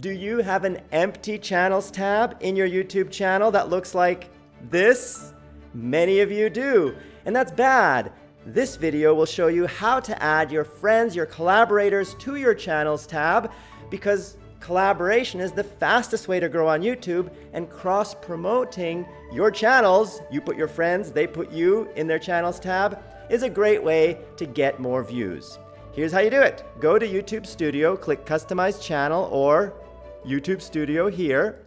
Do you have an empty channels tab in your YouTube channel that looks like this? Many of you do, and that's bad. This video will show you how to add your friends, your collaborators to your channels tab because collaboration is the fastest way to grow on YouTube and cross-promoting your channels, you put your friends, they put you in their channels tab, is a great way to get more views. Here's how you do it. Go to YouTube Studio, click Customize Channel or YouTube Studio here.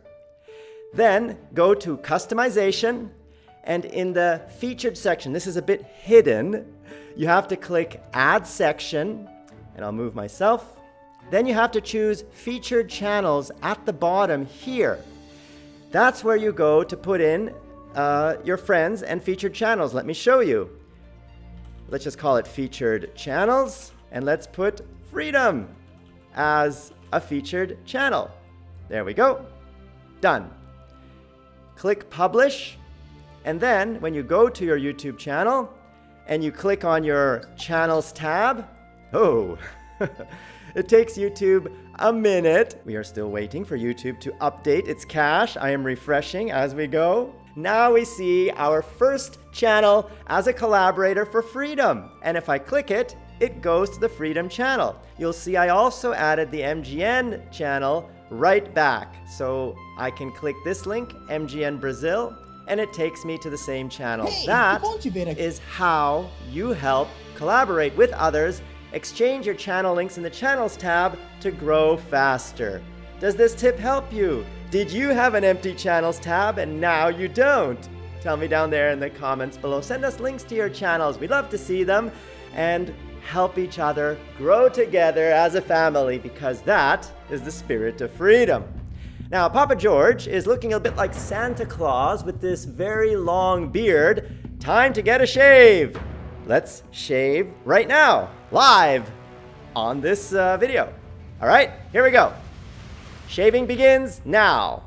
Then go to Customization, and in the Featured section, this is a bit hidden, you have to click Add Section, and I'll move myself. Then you have to choose Featured Channels at the bottom here. That's where you go to put in uh, your friends and featured channels. Let me show you. Let's just call it Featured Channels, and let's put Freedom as a featured channel. There we go. Done. Click Publish. And then when you go to your YouTube channel and you click on your Channels tab, oh, it takes YouTube a minute. We are still waiting for YouTube to update its cache. I am refreshing as we go. Now we see our first channel as a collaborator for Freedom. And if I click it, it goes to the Freedom channel. You'll see I also added the MGN channel right back. So I can click this link, MGN Brazil, and it takes me to the same channel. Hey, that is how you help collaborate with others, exchange your channel links in the Channels tab to grow faster. Does this tip help you? Did you have an empty Channels tab and now you don't? Tell me down there in the comments below. Send us links to your channels. We'd love to see them. And help each other grow together as a family because that is the spirit of freedom. Now, Papa George is looking a bit like Santa Claus with this very long beard. Time to get a shave. Let's shave right now, live on this uh, video. All right, here we go. Shaving begins now.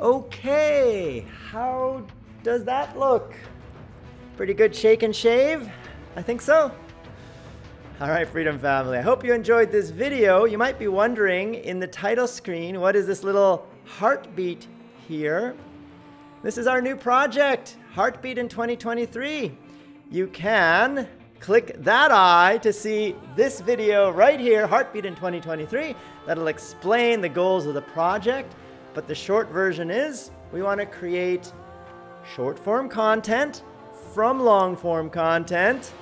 Okay, how does that look? Pretty good shake and shave? I think so. All right, Freedom Family, I hope you enjoyed this video. You might be wondering in the title screen, what is this little heartbeat here? This is our new project, Heartbeat in 2023. You can click that eye to see this video right here, Heartbeat in 2023. That'll explain the goals of the project. But the short version is we want to create short form content from long form content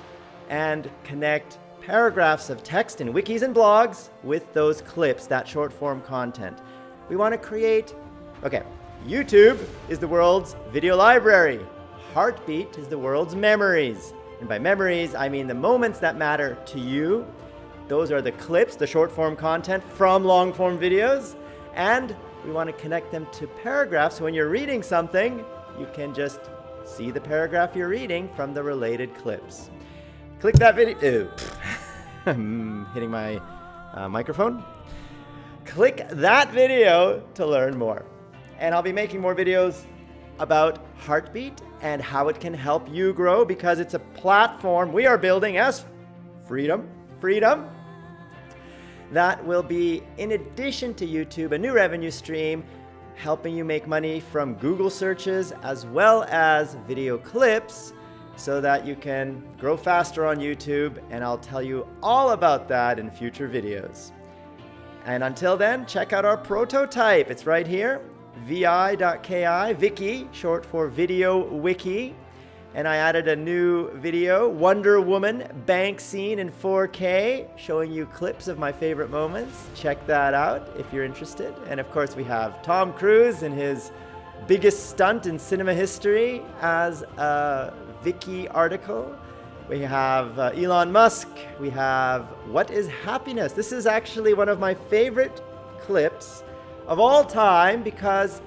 and connect paragraphs of text in wikis and blogs with those clips, that short form content. We want to create, okay, YouTube is the world's video library. Heartbeat is the world's memories. And by memories, I mean the moments that matter to you. Those are the clips, the short form content from long form videos. And we want to connect them to paragraphs. So when you're reading something, you can just See the paragraph you're reading from the related clips. Click that video. I'm hitting my uh, microphone. Click that video to learn more. And I'll be making more videos about Heartbeat and how it can help you grow because it's a platform we are building as Freedom, Freedom, that will be, in addition to YouTube, a new revenue stream helping you make money from Google searches as well as video clips so that you can grow faster on YouTube and I'll tell you all about that in future videos. And until then, check out our prototype. It's right here, vi.ki, Viki, short for Video Wiki and I added a new video, Wonder Woman bank scene in 4K, showing you clips of my favorite moments. Check that out if you're interested. And of course, we have Tom Cruise in his biggest stunt in cinema history as a Viki article. We have uh, Elon Musk. We have What is Happiness? This is actually one of my favorite clips of all time because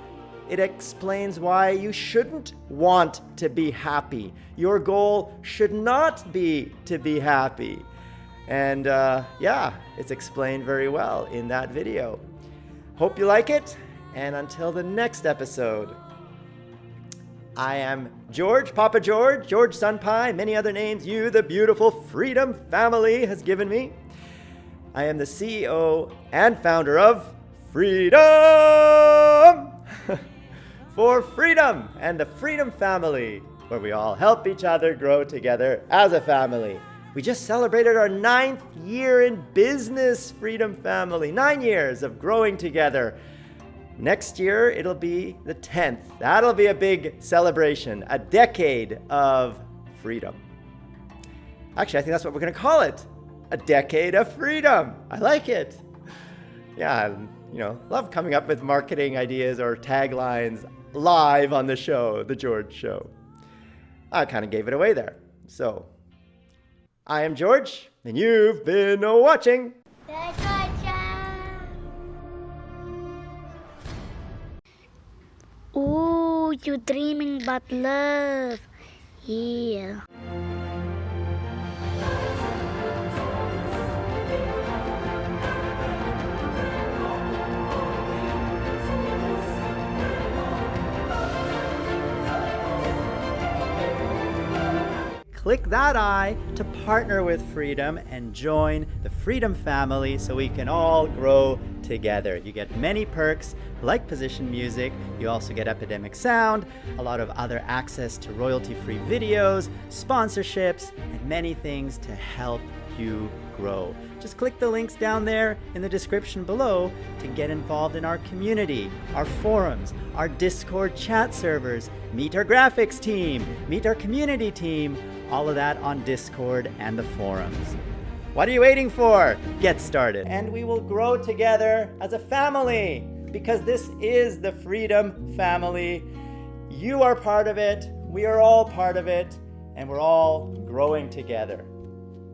it explains why you shouldn't want to be happy. Your goal should not be to be happy. And uh, yeah, it's explained very well in that video. Hope you like it. And until the next episode, I am George, Papa George, George Senpai, many other names you, the beautiful Freedom family, has given me. I am the CEO and founder of Freedom for Freedom and the Freedom Family, where we all help each other grow together as a family. We just celebrated our ninth year in business, Freedom Family. Nine years of growing together. Next year, it'll be the 10th. That'll be a big celebration, a decade of freedom. Actually, I think that's what we're going to call it a decade of freedom. I like it. Yeah, you know, love coming up with marketing ideas or taglines live on the show, The George Show. I kind of gave it away there. So, I am George, and you've been watching. Ooh, you're dreaming about love. Yeah. Click that I to partner with Freedom and join the Freedom family so we can all grow together. You get many perks like position music, you also get Epidemic Sound, a lot of other access to royalty-free videos, sponsorships, and many things to help you grow. Just click the links down there in the description below to get involved in our community, our forums, our Discord chat servers, meet our graphics team, meet our community team, all of that on Discord and the forums. What are you waiting for? Get started. And we will grow together as a family because this is the Freedom Family. You are part of it, we are all part of it, and we're all growing together.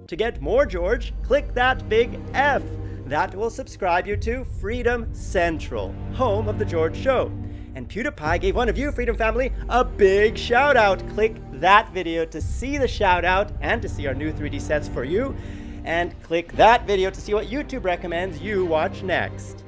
To get more George, click that big F. That will subscribe you to Freedom Central, home of The George Show. And PewDiePie gave one of you, Freedom Family, a big shout out. Click that video to see the shout out and to see our new 3D sets for you. And click that video to see what YouTube recommends you watch next.